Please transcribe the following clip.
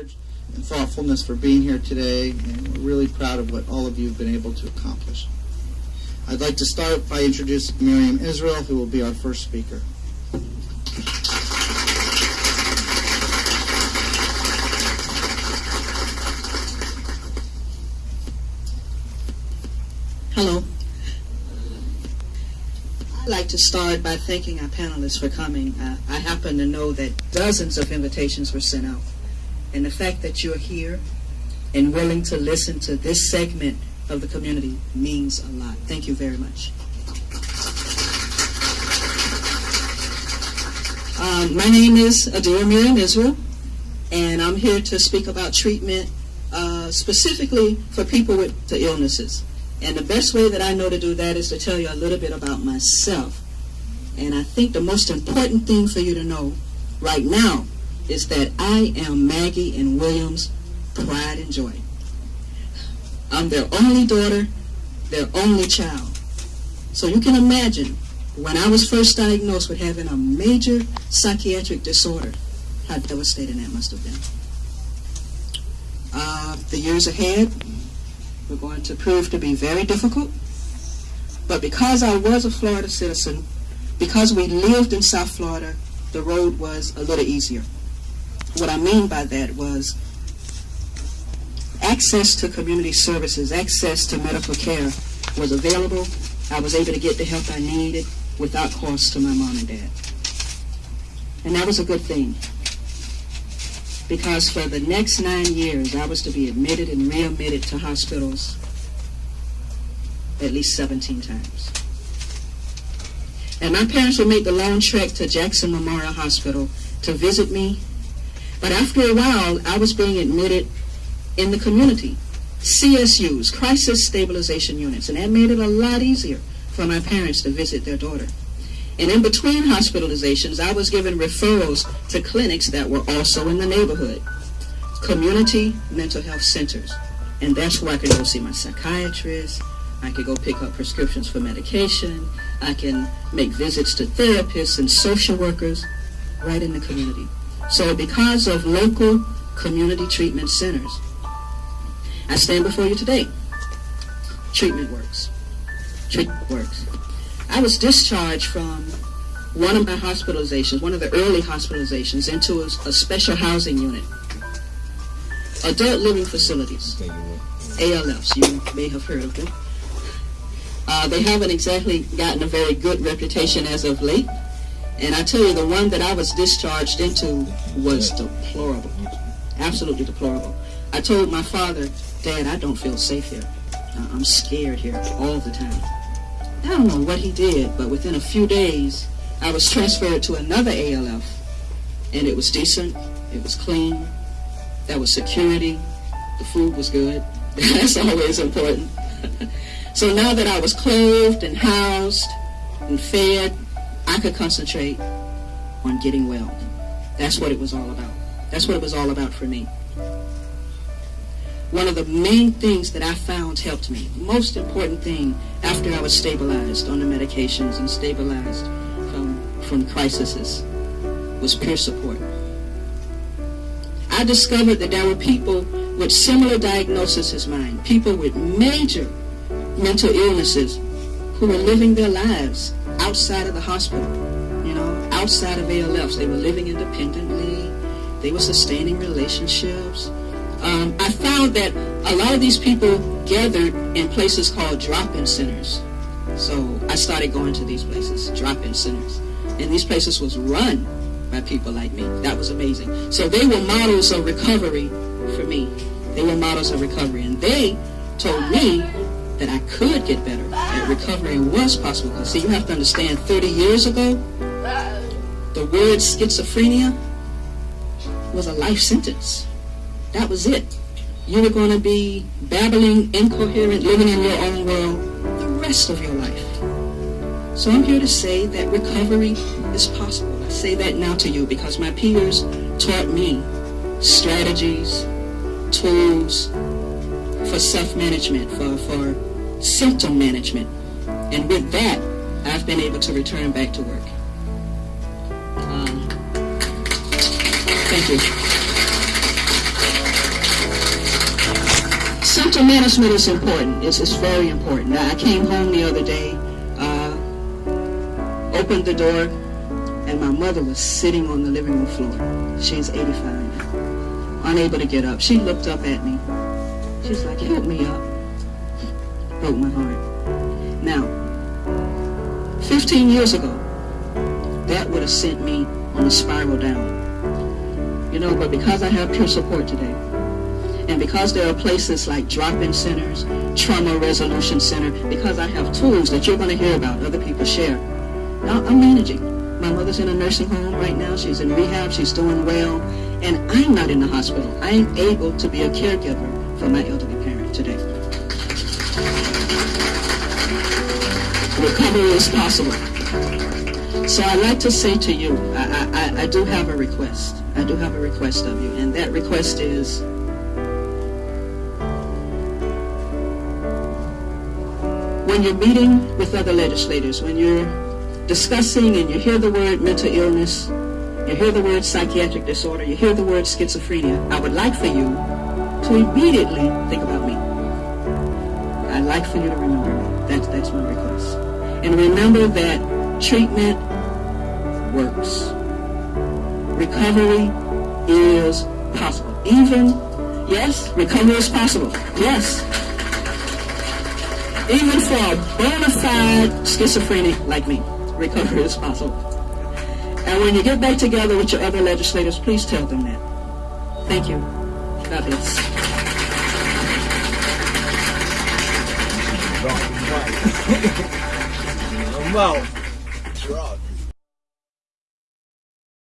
courage and thoughtfulness for being here today, and we're really proud of what all of you have been able to accomplish. I'd like to start by introducing Miriam Israel, who will be our first speaker. Hello. I'd like to start by thanking our panelists for coming. Uh, I happen to know that dozens of invitations were sent out. And the fact that you're here and willing to listen to this segment of the community means a lot. Thank you very much. Um, my name is Adira Miriam Israel, and I'm here to speak about treatment uh, specifically for people with the illnesses. And the best way that I know to do that is to tell you a little bit about myself. And I think the most important thing for you to know right now is that I am Maggie and William's pride and joy. I'm their only daughter, their only child. So you can imagine when I was first diagnosed with having a major psychiatric disorder, how devastating that must have been. Uh, the years ahead were going to prove to be very difficult. But because I was a Florida citizen, because we lived in South Florida, the road was a little easier. What I mean by that was access to community services, access to medical care was available. I was able to get the help I needed without cost to my mom and dad. And that was a good thing. Because for the next nine years, I was to be admitted and readmitted to hospitals at least 17 times. And my parents would make the long trek to Jackson Memorial Hospital to visit me. But after a while, I was being admitted in the community, CSUs, Crisis Stabilization Units, and that made it a lot easier for my parents to visit their daughter. And in between hospitalizations, I was given referrals to clinics that were also in the neighborhood, community mental health centers. And that's where I could go see my psychiatrist. I could go pick up prescriptions for medication. I can make visits to therapists and social workers right in the community. So because of local community treatment centers, I stand before you today. Treatment works. Treatment works. I was discharged from one of my hospitalizations, one of the early hospitalizations, into a, a special housing unit. Adult living facilities, ALFs, you may have heard of them. Uh, they haven't exactly gotten a very good reputation as of late. And I tell you, the one that I was discharged into was deplorable. Absolutely deplorable. I told my father, Dad, I don't feel safe here. I'm scared here all the time. I don't know what he did, but within a few days, I was transferred to another ALF, and it was decent, it was clean, there was security, the food was good. That's always important. so now that I was clothed and housed and fed, I could concentrate on getting well. That's what it was all about. That's what it was all about for me one of the main things that I found helped me, most important thing after I was stabilized on the medications and stabilized from, from crises, was peer support. I discovered that there were people with similar diagnoses as mine, people with major mental illnesses who were living their lives outside of the hospital, you know, outside of ALFs. They were living independently. They were sustaining relationships um, I found that a lot of these people gathered in places called drop-in centers. So I started going to these places, drop-in centers. And these places was run by people like me. That was amazing. So they were models of recovery for me. They were models of recovery. And they told me that I could get better, that recovery was possible. See, you have to understand, 30 years ago, the word schizophrenia was a life sentence. That was it. You were going to be babbling, incoherent, living in your own world the rest of your life. So I'm here to say that recovery is possible. I say that now to you because my peers taught me strategies, tools for self-management, for, for symptom management. And with that, I've been able to return back to work. Um, thank you. Symptom management is important. It's, it's very important. I came home the other day, uh, opened the door, and my mother was sitting on the living room floor. She's 85 now, unable to get up. She looked up at me. She's like, help me up. Broke my heart. Now, 15 years ago, that would have sent me on a spiral down. You know, but because I have peer support today, and because there are places like drop-in centers, trauma resolution center, because I have tools that you're going to hear about, other people share, I'm managing. My mother's in a nursing home right now. She's in rehab. She's doing well. And I'm not in the hospital. I'm able to be a caregiver for my elderly parent today. Recovery is possible. So I'd like to say to you, I, I, I- do have a request. I do have a request of you. And that request is when you're meeting with other legislators, when you're discussing and you hear the word mental illness, you hear the word psychiatric disorder, you hear the word schizophrenia, I would like for you to immediately think about me. I'd like for you to remember me. That's, that's my request. And remember that treatment works. Recovery is possible. Even, yes, recovery is possible. Yes. Even for a bona fide schizophrenic like me, recovery is possible. And when you get back together with your other legislators, please tell them that. Thank you. God bless. Well, Gerard,